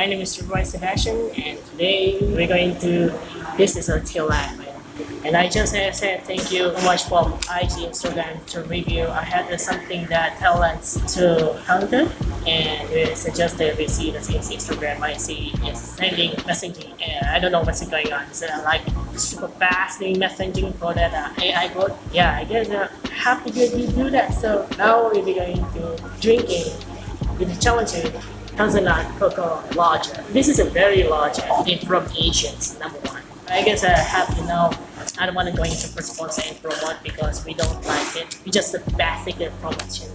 my name is Roy Sebastian and today we're going to, this is a tail life. And I just have said thank you so much for IG Instagram to review. I had something that talents to Hunter and we suggested we see the same Instagram I see is sending messaging and I don't know what's going on. Is it like super fast messaging for that uh, AI bot? Yeah, I guess uh, happy to do that. So now we're going to drinking with the challenging Tanzanite cocoa larger. This is a very large thing from Asians, number one. I guess I have to know I don't want to go into sponsor and promote because we don't like it. We just a basic promotion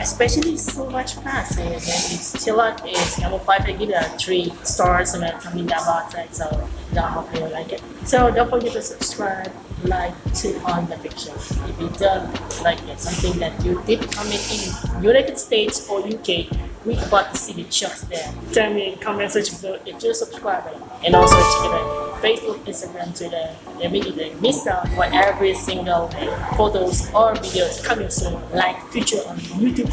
Especially so much fast and it's Chilak is level 5 I give it 3 stars and I'm coming down outside so I hope you like it. So don't forget to subscribe, like, turn on the notification. If you don't like it, something that you did comment in United States or UK, we about to see the shots there. Tell me in comment section below if you're a subscriber. And also check it out Facebook, Instagram, Twitter. And make it miss out for every single photos or videos coming soon like future on YouTube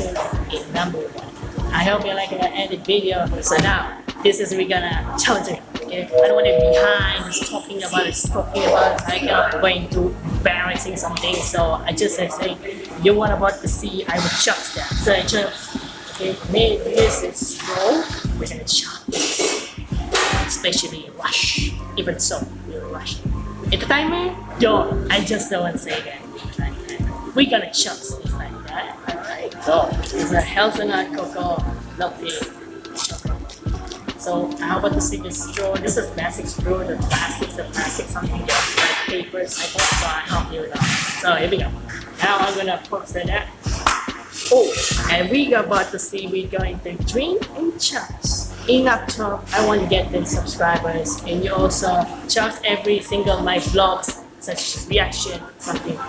in number one. I hope you like the edit video. So now, this is we gonna challenge it. Okay? I don't want to be behind just talking about it, talking about it, like uh, going to embarrassing something. So I just say, say you want about to see, I will just that. So I just Maybe this is slow, we're gonna chop. Especially rush. Even so, we'll rush. The timer, eh? don't. I just don't want to say that. We're gonna chop things like that. Alright, so it's a hazelnut cocoa latte. So how about see this straw? This is plastic straw, the plastic, the plastic something else, like papers, I thought so I help you with that. So here we go. Now I'm gonna post that Oh, and we about to see we're going to drink and chat. In October, I want to get the subscribers and you also chat every single my vlogs such as reaction, something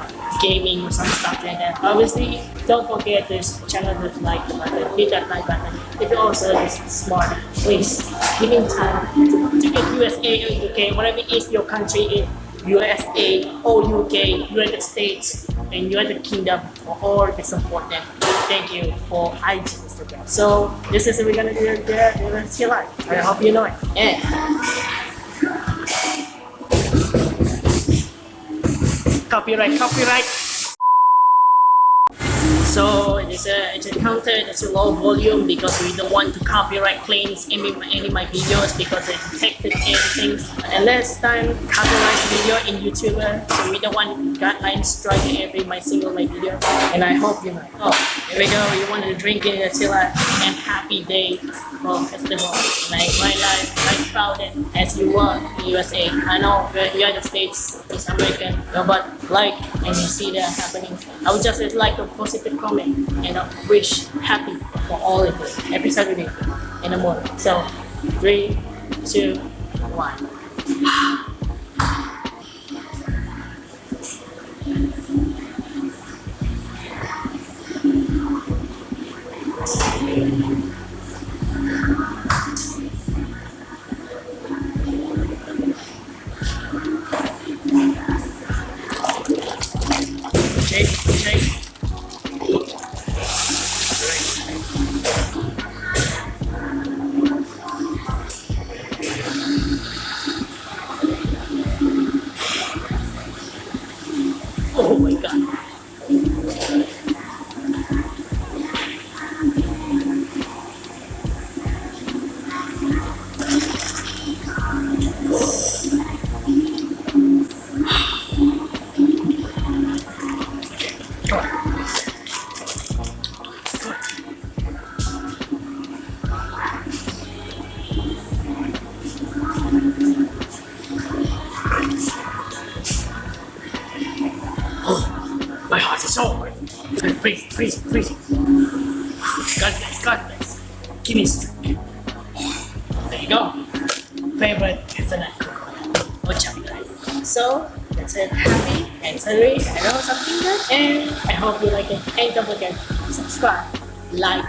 gaming, some stuff like that. Obviously, don't forget this channel with like button, hit that like button. If you also is smart, please give me time to, to get USA or UK, whatever is your country in USA or UK, United States, and United Kingdom for all the support them thank you for IG Instagram. So this is what we're gonna do there in see live. I hope you know it. And copyright, copyright. So it's a, it's a counter, it's a low volume because we don't want to copyright claims any, any of my videos because it detected anything. And last time copyright video in YouTuber, so we don't want guidelines striking every my single my video. And I hope you like, Oh, here we go. You want to drink it until I am happy day for festival. Like my life, I'm proud as you are in USA. I know the United States is American, uh, but like and you see that happening. I would just like a positive comment and I wish happy for all of you every Saturday in the morning. So three, two, one. My heart is open. Freeze, freeze, freeze. Godless, godless. Give me strength. There you go. Favorite hazelnut cocoa. Watch out, guys. So, that's it. Happy and sorry. I know something good. And I hope you like it. And don't forget, subscribe, like,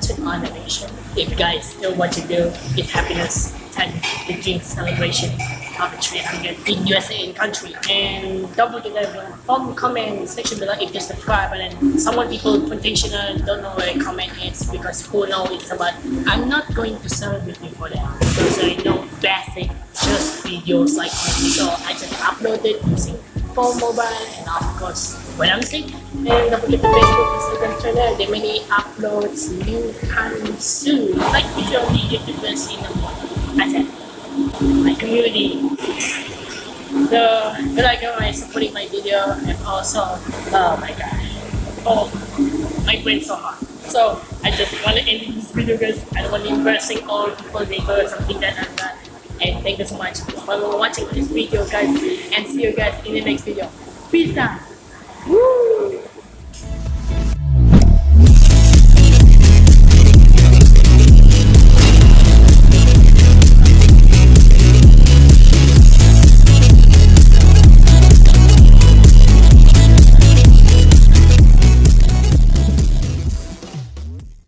turn on the notification. If you guys know what to do, it's happiness, time to drink celebration. Top 300 in USA in country. And don't forget that from comment section below if you subscribe and then someone people potential don't know where comment is because who knows it's about I'm not going to celebrate you for that because I know basic just videos like this so I just uploaded it using phone mobile and of course when I'm sick and don't forget the Facebook Instagram channel they many uploads new coming soon like usually YouTubers in the morning I said my community. So good luck guys supporting my video and also oh my god oh my brain so hot. So I just want to end this video guys. I don't want to embarrassing all people neighbor or something that I'm not and thank you so much for watching this video guys. And see you guys in the next video. Peace out